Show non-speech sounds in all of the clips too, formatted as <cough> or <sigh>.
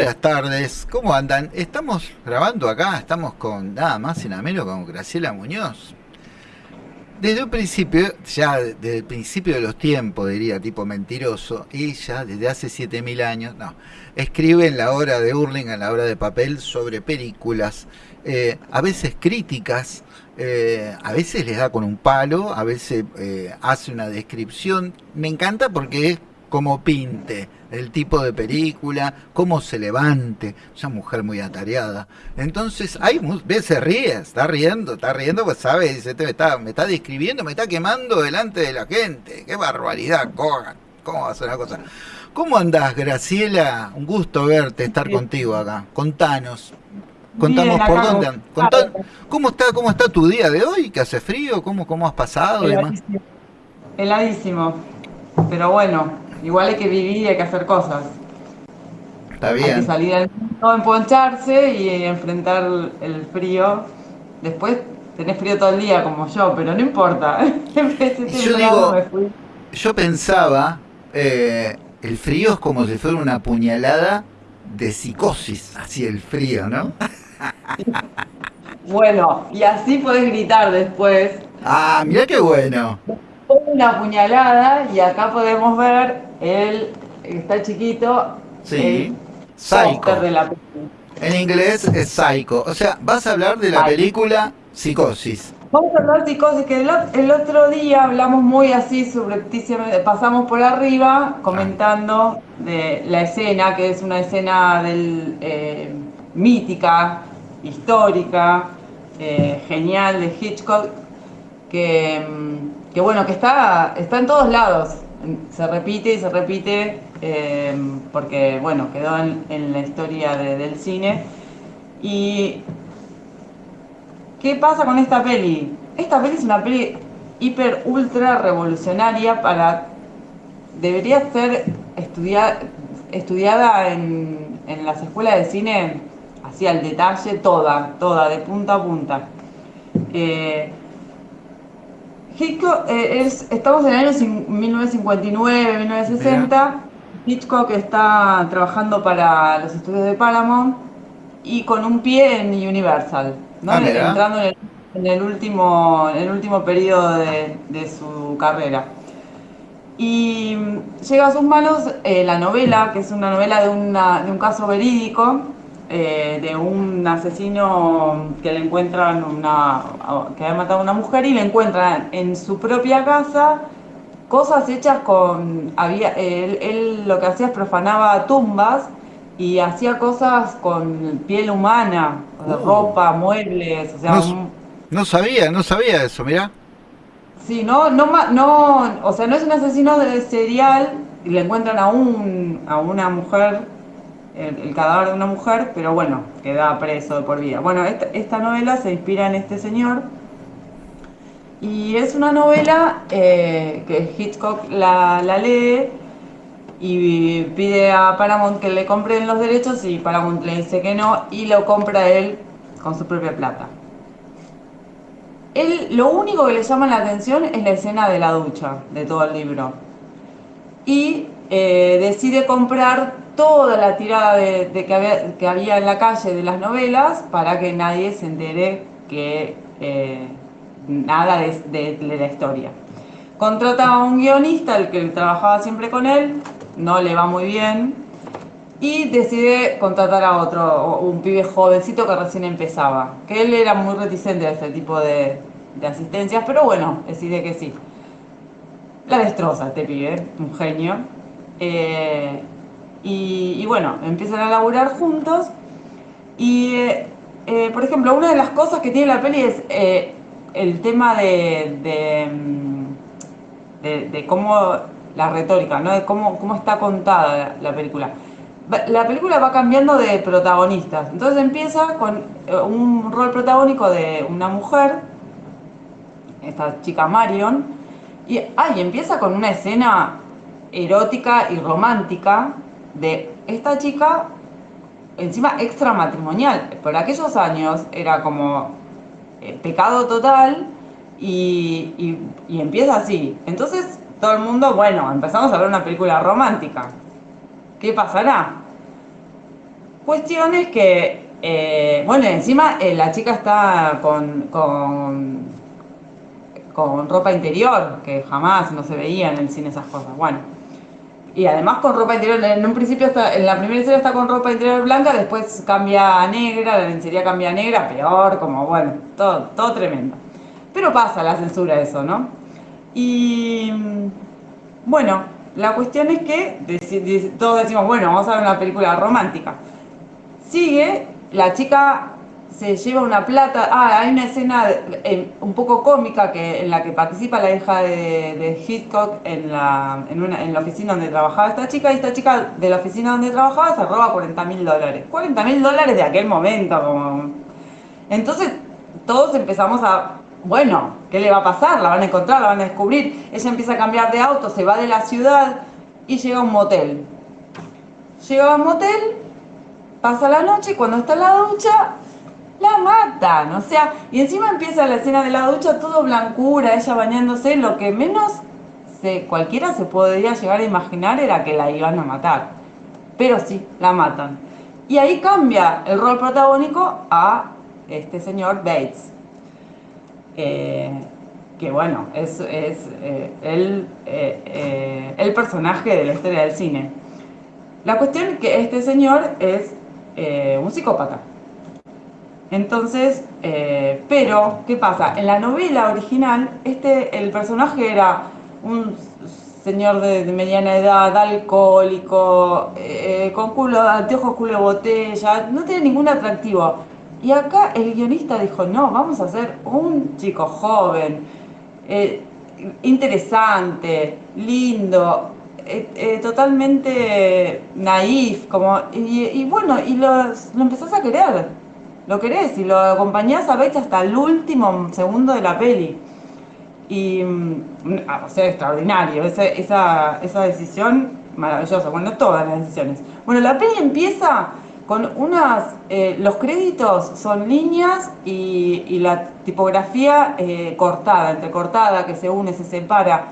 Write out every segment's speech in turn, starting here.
Buenas tardes, ¿cómo andan? Estamos grabando acá, estamos con nada más y nada menos con Graciela Muñoz. Desde un principio, ya desde el principio de los tiempos, diría, tipo mentiroso, ella desde hace 7000 años, no, escribe en la obra de Hurling, en la obra de papel, sobre películas, eh, a veces críticas, eh, a veces les da con un palo, a veces eh, hace una descripción. Me encanta porque es como pinte el tipo de película, cómo se levante, una mujer muy atareada. Entonces, hay ve, se ríe, está riendo, está riendo, pues sabe, dice, me está, me está describiendo, me está quemando delante de la gente. Qué barbaridad, cojan. ¿Cómo va a ser la cosa? ¿Cómo andás, Graciela? Un gusto verte, estar contigo acá. Contanos. Contamos por dónde. ¿Cómo está cómo está tu día de hoy? ¿Que hace frío? ¿Cómo, cómo has pasado? Heladísimo. Heladísimo. Pero bueno, igual hay que vivir y hay que hacer cosas. Está bien. Hay que salir al mundo, emponcharse y enfrentar el frío. Después tenés frío todo el día como yo, pero no importa. <laughs> yo digo, yo pensaba, eh, el frío es como si fuera una puñalada de psicosis, así el frío, ¿no? <laughs> bueno, y así podés gritar después. Ah, mira qué bueno. Una puñalada y acá podemos ver el está chiquito. Sí. Psycho. De la en inglés es Psycho. O sea, vas a hablar de la película Psicosis. Vamos a hablar de psicosis, que el, otro día hablamos muy así subrepticiamente, pasamos por arriba comentando de la escena, que es una escena del, eh, mítica, histórica, eh, genial de Hitchcock, que, mm, que, bueno, que está, está en todos lados, se repite y se repite, eh, porque bueno, quedó en, la historia del cine. Y ¿Qué pasa con esta peli? Esta peli es una peli hiper ultra revolucionaria para debería ser estudiada en, las escuelas de cine así al detalle toda, toda, de punta a punta. Eh, Hitchcock, eh, estamos en el año 1959, 1960. Hitchcock está trabajando para los estudios de Paramount y con un pie en Universal. ¿no? Ah, entrando en el, último, el último periodo de, su carrera. Y llega a sus manos eh, la novela, que es una novela de, un caso verídico, eh, de un asesino que le encuentran una, que había matado a una mujer y le encuentran en su propia casa cosas hechas con, había, él lo que hacía es profanaba tumbas y hacía cosas con piel humana, uh. ropa, muebles, o sea... No, sabía, no sabía eso, mira. Sí, no, no, no, o sea, no es un asesino de serial, y le encuentran a, un, a una mujer, el, cadáver de una mujer, pero bueno, queda preso por vida. Bueno, esta, novela se inspira en este señor, y es una novela eh, que Hitchcock la, la lee y pide a Paramount que le compren los derechos y Paramount le dice que no y lo compra él con su propia plata. Él, lo único que le llama la atención es la escena de la ducha de todo el libro. Y eh, decide comprar toda la tirada de, que, había, que, había, en la calle de las novelas para que nadie se entere que eh, nada de, de la historia. Contrata a un guionista, el que trabajaba siempre con él, no le va muy bien y decide contratar a otro, un pibe jovencito que recién empezaba, que él era muy reticente a este tipo de, asistencias, pero bueno, decide que sí. La destroza este pibe, un genio. Eh, y, bueno, empiezan a laburar juntos y, eh, eh, por ejemplo, una de las cosas que tiene la peli es el tema de, de, de cómo la retórica, ¿no? De cómo, cómo está contada la, película. La película va cambiando de protagonistas. Entonces empieza con eh, un rol protagónico de una mujer, esta chica Marion, y ay, empieza con una escena erótica y romántica de esta chica, encima extramatrimonial. Por aquellos años era como eh, pecado total y, y, empieza así. Entonces todo el mundo, bueno, empezamos a ver una película romántica. ¿Qué pasará? Cuestión es que, eh, bueno, encima eh, la chica está con, con, con ropa interior, que jamás no se veía en el cine esas cosas. Bueno, y además con ropa interior, en un principio está, en la primera escena está con ropa interior blanca, después cambia a negra, la lencería cambia a negra, peor, como bueno, todo, todo tremendo. Pero pasa la censura eso, ¿no? Y bueno, la cuestión es que todos decimos, bueno, vamos a ver una película romántica. Sigue, la chica se lleva una plata. Ah, hay una escena eh, un poco cómica que, en la que participa la hija de, Hitchcock en la, en, una, en la oficina donde trabajaba esta chica. Y esta chica de la oficina donde trabajaba se roba 40 mil dólares. 40 mil dólares de aquel momento. Como... Entonces todos empezamos a. Bueno, ¿qué le va a pasar? La van a encontrar, la van a descubrir. Ella empieza a cambiar de auto, se va de la ciudad y llega a un motel. Llega a un motel, pasa la noche y cuando está en la ducha la matan, o sea, y encima empieza la escena de la ducha todo blancura, ella bañándose, lo que menos se, cualquiera se podría llegar a imaginar era que la iban a matar, pero sí, la matan. Y ahí cambia el rol protagónico a este señor Bates, eh, que bueno, es, eh, el, eh, el personaje de la historia del cine. La cuestión es que este señor es un psicópata entonces, eh, pero, ¿qué pasa? En la novela original, este, el personaje era un señor de, mediana edad, alcohólico, eh, con culo, anteojos culo de botella, no tiene ningún atractivo. Y acá el guionista dijo, no, vamos a hacer un chico joven, eh, interesante, lindo, totalmente naif, como, y, bueno, y lo empezás a querer lo querés y lo acompañás a Bates hasta el último segundo de la peli. Y, mm, o sea, extraordinario, esa, esa, esa decisión maravillosa, bueno, todas las decisiones. Bueno, la peli empieza con unas, eh, los créditos son líneas y, la tipografía eh, cortada, entrecortada, que se une, se separa.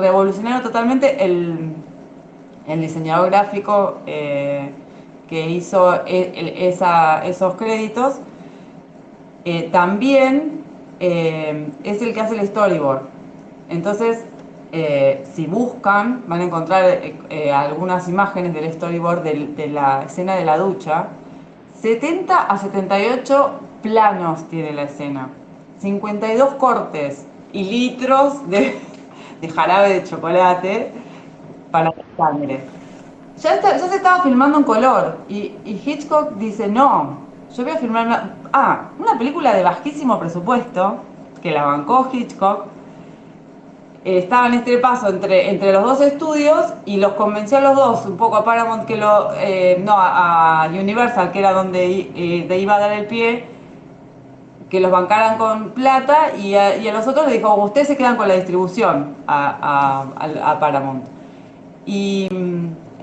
Revolucionario totalmente el, el diseñador gráfico. Eh, que hizo e, esos créditos, eh, también eh, es el que hace el storyboard. Entonces, eh, si buscan, van a encontrar algunas imágenes del storyboard de, la escena de la ducha. 70 a 78 planos tiene la escena, 52 cortes y litros de, <laughs> de jarabe de chocolate para la sangre ya, se estaba filmando en color. Y, Hitchcock dice, no, yo voy a filmar una, ah, una película de bajísimo presupuesto, que la bancó Hitchcock, estaba en este paso entre, entre los dos estudios y los convenció a los dos, un poco a Paramount que lo, eh, no, a, Universal, que era donde eh, iba a dar el pie, que los bancaran con plata y a, los otros le dijo, ustedes se quedan con la distribución a, a Paramount. Y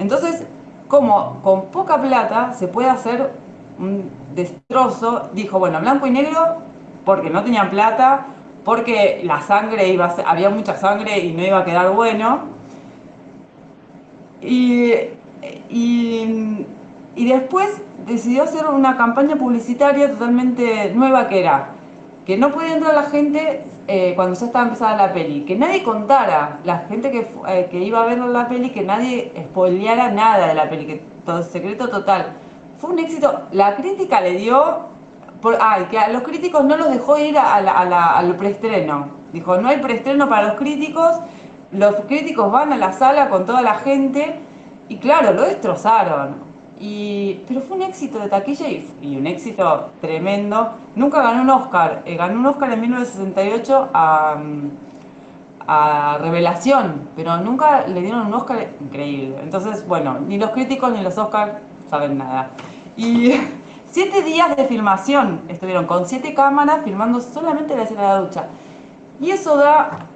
entonces, como con poca plata se puede hacer un destrozo, dijo, bueno, blanco y negro, porque no tenían plata, porque la sangre iba a había mucha sangre y no iba a quedar bueno. Y, y, y después decidió hacer una campaña publicitaria totalmente nueva que era que no podía entrar la gente eh, cuando ya estaba empezada la peli, que nadie contara, la gente que, eh, que iba a ver la peli, que nadie spoileara nada de la peli, que todo secreto total. Fue un éxito, la crítica le dio, por, ay, que a los críticos no los dejó ir a al preestreno, dijo, no hay preestreno para los críticos, los críticos van a la sala con toda la gente, y claro, lo destrozaron. Y, pero fue un éxito de taquilla y, un éxito tremendo. Nunca ganó un Oscar. Eh, ganó un Oscar en 1968 a, a Revelación, pero nunca le dieron un Oscar increíble. Entonces, bueno, ni los críticos ni los Oscars saben nada. Y <laughs> siete días de filmación estuvieron con siete cámaras filmando solamente la escena de la ducha. Y eso da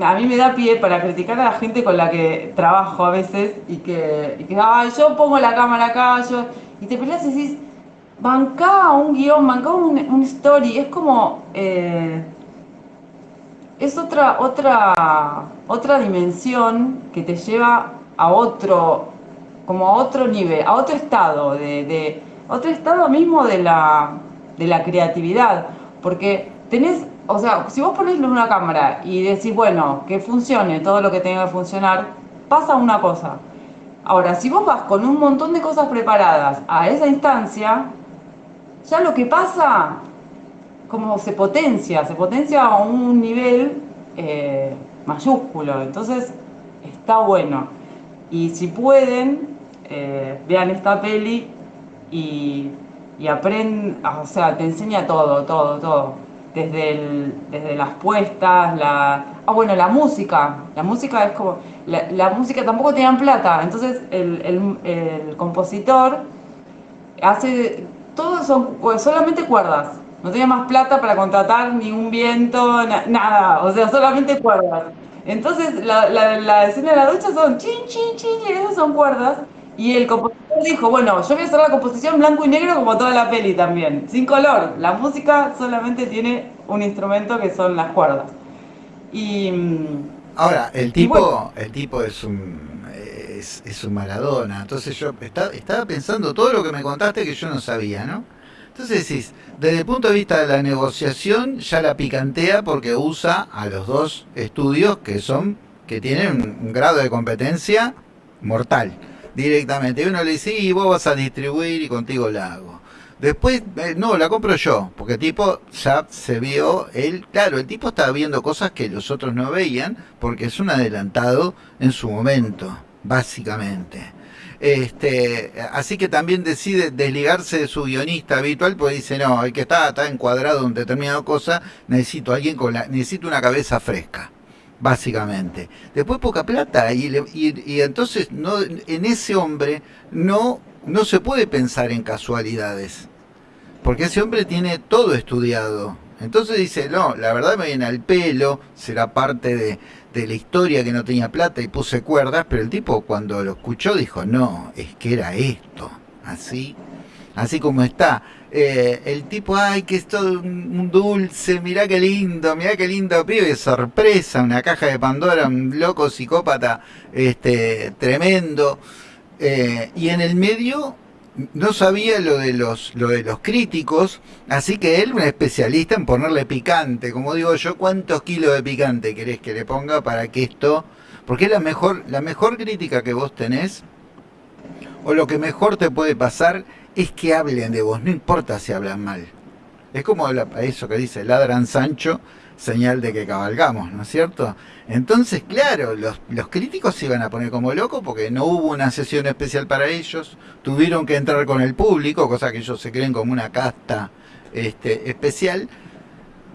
a mí me da pie para criticar a la gente con la que trabajo a veces y que, y que yo pongo la cámara acá, yo, y te peleas y decís, bancá un guion, bancá un, un story, es como, eh, es otra, otra, otra dimensión que te lleva a otro, como a otro nivel, a otro estado de otro estado mismo de la, de la creatividad, porque tenés, o sea, si vos pones una cámara y decís, bueno, que funcione todo lo que tenga que funcionar, pasa una cosa. Ahora, si vos vas con un montón de cosas preparadas a esa instancia, ya lo que pasa, como se potencia, se potencia a un nivel eh, mayúsculo. Entonces, está bueno. Y si pueden, eh, vean esta peli y, y aprenden, o sea, te enseña todo, todo, todo. Desde, desde las puestas, la... Ah, bueno, la música. La música es como... La, música tampoco tenían plata, entonces el, el, compositor hace... Todo son solamente cuerdas. No tenía más plata para contratar ningún viento, nada. O sea, solamente cuerdas. Entonces, la, la, escena de la ducha son chin, chin, chin, y esas son cuerdas. Y el compositor dijo, bueno, yo voy a hacer la composición blanco y negro como toda la peli también, sin color. La música solamente tiene un instrumento que son las cuerdas. Y mm, ahora el tipo, el tipo es un es, es, un Maradona. Entonces yo estaba pensando todo lo que me contaste que yo no sabía, ¿no? Entonces decís, desde el punto de vista de la negociación, ya la picantea porque usa a los dos estudios que son, que tienen un, grado de competencia mortal directamente. Y uno le dice, y vos vas a distribuir y contigo la hago. Después, eh, no, la compro yo, porque el tipo ya se vio, él, claro, el tipo estaba viendo cosas que los otros no veían, porque es un adelantado en su momento, básicamente. Este, así que también decide desligarse de su guionista habitual, porque dice, no, el que está, está encuadrado en determinada cosa, necesito alguien con la, necesito una cabeza fresca, básicamente. Después poca plata, y, y, entonces no, en ese hombre no, no se puede pensar en casualidades, porque ese hombre tiene todo estudiado. Entonces dice, no, la verdad me viene al pelo, será parte de, de la historia que no tenía plata y puse cuerdas, pero el tipo cuando lo escuchó dijo, no, es que era esto, así, así como está. Eh, el tipo, ay, que es todo un dulce, mirá qué lindo, mirá qué lindo pibe, sorpresa, una caja de Pandora, un loco psicópata, este, tremendo. Eh, y en el medio no sabía lo de los lo de los críticos, así que él, un especialista en ponerle picante, como digo yo, ¿cuántos kilos de picante querés que le ponga para que esto, porque es la mejor la mejor crítica que vos tenés o lo que mejor te puede pasar es que hablen de vos, no importa si hablan mal. Es como eso que dice ladran Sancho, señal de que cabalgamos, ¿no es cierto? Entonces, claro, los, los críticos se iban a poner como locos porque no hubo una sesión especial para ellos, tuvieron que entrar con el público, cosa que ellos se creen como una casta este, especial.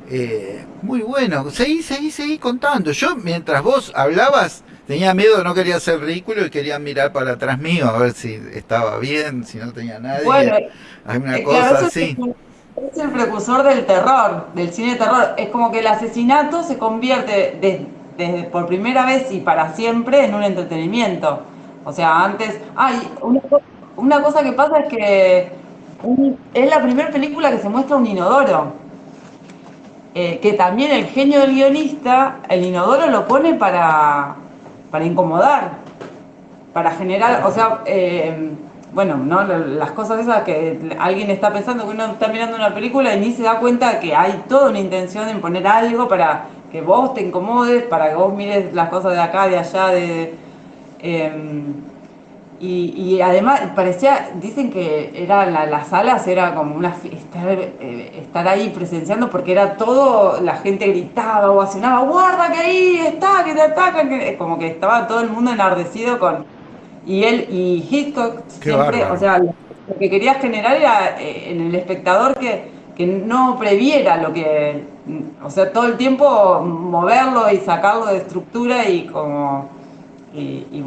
Eh, muy bueno, seguí, seguí, seguí contando. Yo, mientras vos hablabas, tenía miedo, no quería ser ridículo y quería mirar para atrás mío a ver si estaba bien, si no tenía nadie. Bueno, hay una cosa así. Es el precursor del terror, del cine de terror. Es como que el asesinato se convierte desde por primera vez y para siempre en un entretenimiento. O sea, antes, ay, una, cosa que pasa es que es la primera película que se muestra un inodoro. Eh, que también el genio del guionista, el inodoro lo pone para, para incomodar, para generar, o sea, eh, bueno, ¿no? las cosas esas que alguien está pensando que uno está mirando una película y ni se da cuenta que hay toda una intención en poner algo para que vos te incomodes, para que vos mires las cosas de acá, de allá, de... Em, y, además parecía, dicen que era las salas era como una estar, eh, estar ahí presenciando porque era todo, la gente gritaba, ovacionaba, guarda que ahí está, que te atacan, que, como que estaba todo el mundo enardecido con, y él y Hitchcock siempre, o sea, lo que quería generar era eh, en el espectador que, no previera lo que, o sea, todo el tiempo moverlo y sacarlo de estructura y como, y,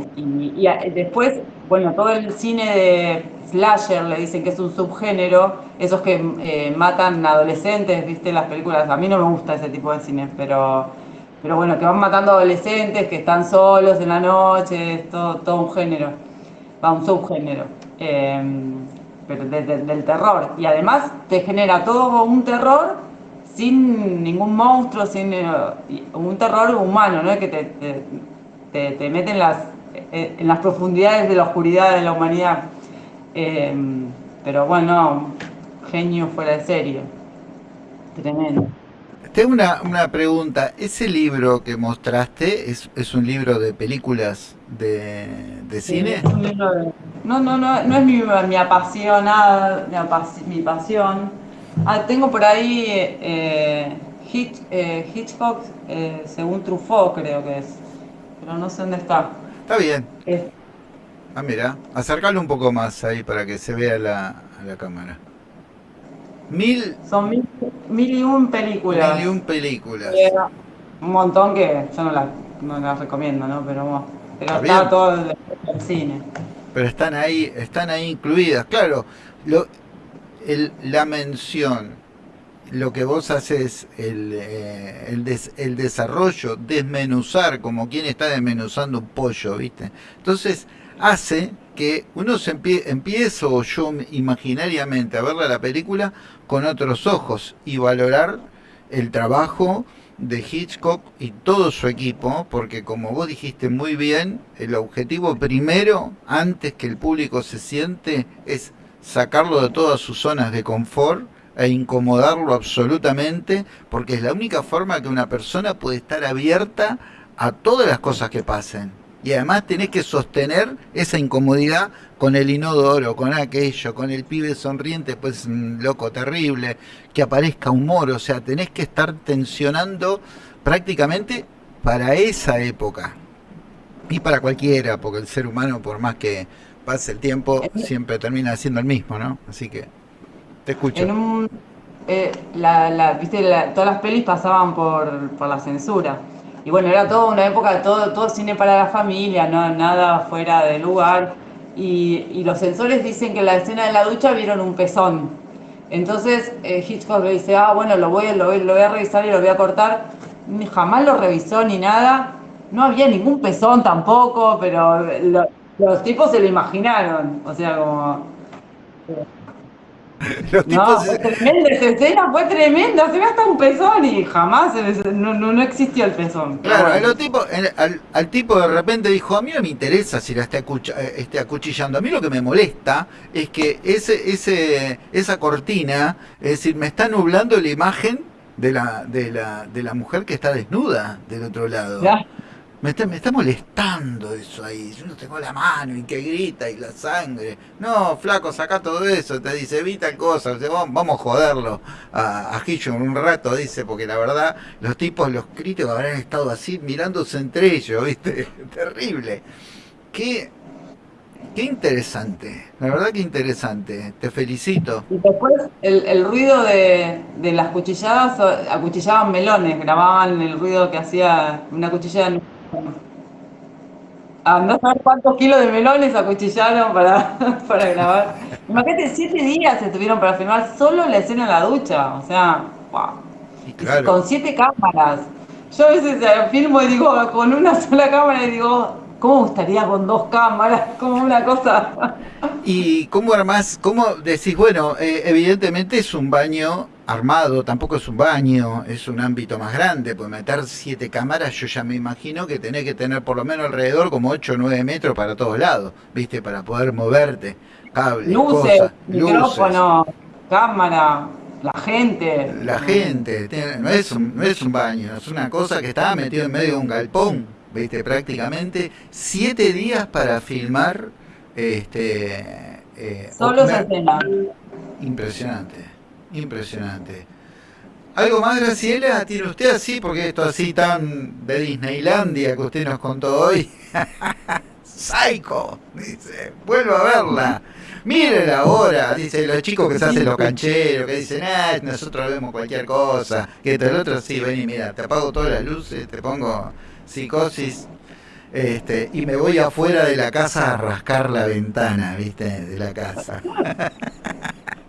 después, bueno, todo el cine de slasher le dicen que es un subgénero, esos que eh, matan adolescentes, viste las películas, a mí no me gusta ese tipo de cine, pero pero bueno, que van matando adolescentes que están solos en la noche, todo, todo un género, va un subgénero, em, pero del terror. Y además te genera todo un terror sin ningún monstruo, sin eh, un terror humano, ¿no? que te, te, te, mete en las, en las profundidades de la oscuridad de la humanidad. Em, pero bueno, genio fuera de serie. Tremendo. Tengo una, una pregunta. ¿Ese libro que mostraste es, es un libro de películas de, de Sí, cine? es un libro de- No, no, no, no es mi, mi apasionada, mi, apas- mi pasión. Ah, tengo por ahí eh, Hitch- eh, Hitchcock, eh, según Truffaut creo que es, pero no sé dónde está. Está bien. Es- Ah, mira. Acercarlo un poco más ahí para que se vea la, la cámara. Mil, son mil, mil y un películas. mil y un películas. Eh, un montón que yo no las no las recomiendo, ¿no? Pero, bueno, pero Está está todo el, el cine. Pero están ahí, están ahí incluidas. Claro, lo, el- la mención, lo que vos haces, el, eh, el, des- el desarrollo, desmenuzar, como quien está desmenuzando un pollo, ¿viste? Entonces, hace que uno se empie, empiece, o yo imaginariamente, a verla la película con otros ojos y valorar el trabajo de Hitchcock y todo su equipo, porque como vos dijiste muy bien, el objetivo primero, antes que el público se siente, es sacarlo de todas sus zonas de confort e incomodarlo absolutamente, porque es la única forma que una persona puede estar abierta a todas las cosas que pasen. Y además tenés que sostener esa incomodidad con el inodoro, con aquello, con el pibe sonriente, pues un loco terrible, que aparezca humor, o sea, tenés que estar tensionando prácticamente para esa época. Y para cualquiera, porque el ser humano, por más que pase el tiempo, siempre termina siendo el mismo, ¿no? Así que te escucho. En un, eh, la, viste, la- todas las pelis pasaban por, por la censura. Y bueno, era toda una época, todo, todo cine para la familia, no, nada fuera de lugar. Y, y los censores dicen que en la escena de la ducha vieron un pezón. Entonces eh, Hitchcock le dice, ah, bueno, lo voy, lo, voy, lo voy a revisar y lo voy a cortar. Jamás lo revisó ni nada. No había ningún pezón tampoco, pero lo- los tipos se lo imaginaron. O sea, como... <laughs> Los No, tipos fue tremenda esa escena, fue tremenda, se ve hasta un pezón y jamás no, no, no existió el pezón. Claro, bueno. el tipo, el- al, al tipo de repente dijo, a mí no me interesa si la está acuch- eh, esté acuchillando, a mí lo que me molesta es que ese, ese, esa cortina, es decir, me está nublando la imagen de la, de la, de la mujer que está desnuda del otro lado. Ya. Me está, me está molestando eso ahí. Yo no tengo la mano y que grita y la sangre. No, flaco, saca todo eso. Te dice, evita tal cosa. Dice, vamos, a joderlo a, a un rato, dice, porque la verdad, los tipos, los críticos habrán estado así mirándose entre ellos, ¿viste? <laughs> Terrible. Qué, qué interesante. La verdad que interesante. Te felicito. Y después el, el ruido de, de las cuchilladas, acuchillaban melones, grababan el ruido que hacía una cuchillada. Andá a saber cuántos kilos de melones acuchillaron para, <laughs> para grabar. Imagínate, siete días estuvieron para filmar solo la escena en la ducha. O sea, wow. Claro. Con siete cámaras. Yo a veces eh, filmo y digo, <laughs> con una sola cámara y digo, ¿cómo gustaría con dos cámaras? <laughs> Como una cosa. ¿Y cómo armás, cómo decís, bueno, eh, evidentemente es un baño armado, tampoco es un baño, es un ámbito más grande, pues meter siete cámaras yo ya me imagino que tenés que tener por lo menos alrededor como 8 o 9 metros para todos lados, ¿viste? Para poder moverte, cables, Luces, cosas, luces, micrófono, cámara, la gente. la gente, no es, un, no es un baño, es una cosa que está metido en medio de un galpón, ¿viste? Prácticamente siete días para filmar este... eh, Solo esa escena. Impresionante, impresionante. ¿Algo más, Graciela? ¿Tiene usted así? Porque esto así tan de Disneylandia que usted nos contó hoy. <laughs> Psycho, dice, vuelvo a verla. Mírenla ahora, dice los chicos que se hacen los cancheros, que dicen, ah, nosotros vemos cualquier cosa. Que el otro sí, ven y mira, te apago todas las luces, te pongo psicosis. Este, y me voy afuera de la casa a rascar la ventana, ¿viste? De la casa. <laughs>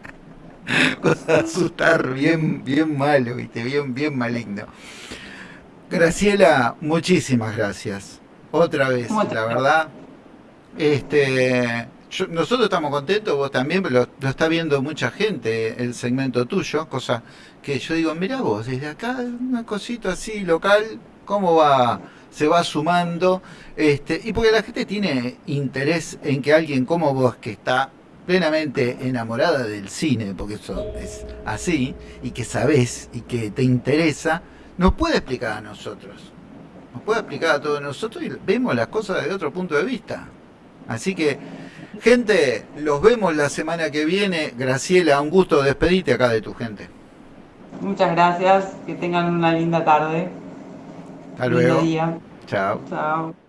<laughs> Cosa de asustar bien, bien malo, ¿viste? Bien, bien maligno. Graciela, muchísimas gracias. Otra vez, la verdad. Este, yo- nosotros estamos contentos, vos también, lo, lo está viendo mucha gente el segmento tuyo, cosa que yo digo, mira vos, desde acá, una cosita así local, ¿cómo va? Se va sumando, este, y porque la gente tiene interés en que alguien como vos, que está plenamente enamorada del cine, porque eso es así, y que sabes y que te interesa, nos puede explicar a nosotros. Nos puede explicar a todos nosotros y vemos las cosas de otro punto de vista. Así que, gente, los vemos la semana que viene. Graciela, un gusto despedirte acá de tu gente. Muchas gracias, que tengan una linda tarde. Hasta luego. Día. Chao. Chao.